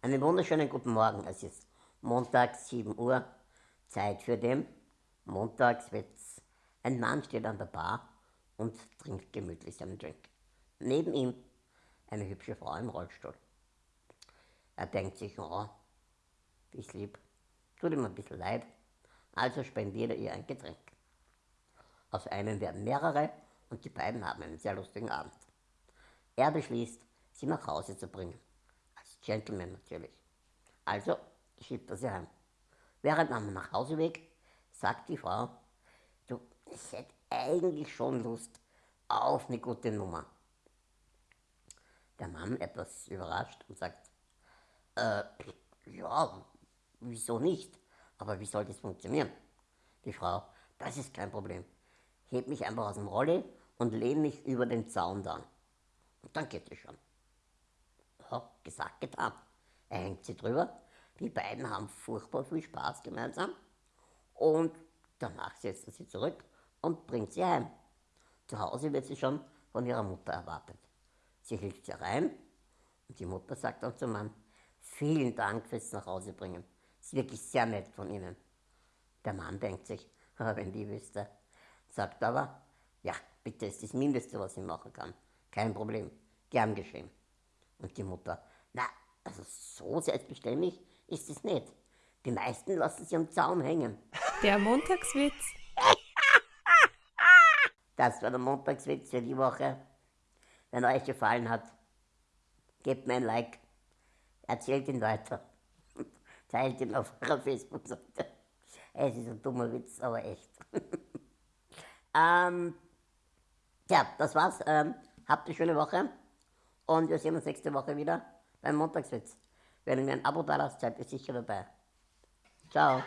Einen wunderschönen guten Morgen. Es ist Montag, 7 Uhr. Zeit für den Montagswitz. Ein Mann steht an der Bar und trinkt gemütlich seinen Drink. Neben ihm eine hübsche Frau im Rollstuhl. Er denkt sich, oh, ist lieb, tut ihm ein bisschen leid, also spendiert er ihr ein Getränk. Aus einem werden mehrere und die beiden haben einen sehr lustigen Abend. Er beschließt, sie nach Hause zu bringen. Gentleman natürlich. Also schiebt er sie heim. Während am Nachhauseweg sagt die Frau, du, ich hätte eigentlich schon Lust auf eine gute Nummer. Der Mann etwas überrascht und sagt, äh, ja, wieso nicht? Aber wie soll das funktionieren? Die Frau, das ist kein Problem. Heb mich einfach aus dem Rolli und lehne mich über den Zaun dann. Und dann geht es schon ja, gesagt, getan. Er hängt sie drüber. Die beiden haben furchtbar viel Spaß gemeinsam. Und danach setzt er sie zurück und bringt sie heim. Zu Hause wird sie schon von ihrer Mutter erwartet. Sie hilft sie rein und die Mutter sagt dann zum Mann, vielen Dank fürs Nachhausebringen. Ist wirklich sehr nett von Ihnen. Der Mann denkt sich, wenn die wüsste, sagt aber, ja, bitte ist das Mindeste, was ich machen kann. Kein Problem, gern geschehen. Und die Mutter, na, also so selbstverständlich ist es nicht. Die meisten lassen sie am Zaun hängen. Der Montagswitz. Das war der Montagswitz für die Woche. Wenn euch gefallen hat, gebt mir ein Like, erzählt ihn weiter, teilt ihn auf eurer Facebook-Seite. Es ist ein dummer Witz, aber echt. ähm, ja, das war's. Ähm, habt eine schöne Woche. Und wir sehen uns nächste Woche wieder beim Montagswitz. Wenn ihr mir ein Abo da lasst, seid ihr sicher dabei. Ciao.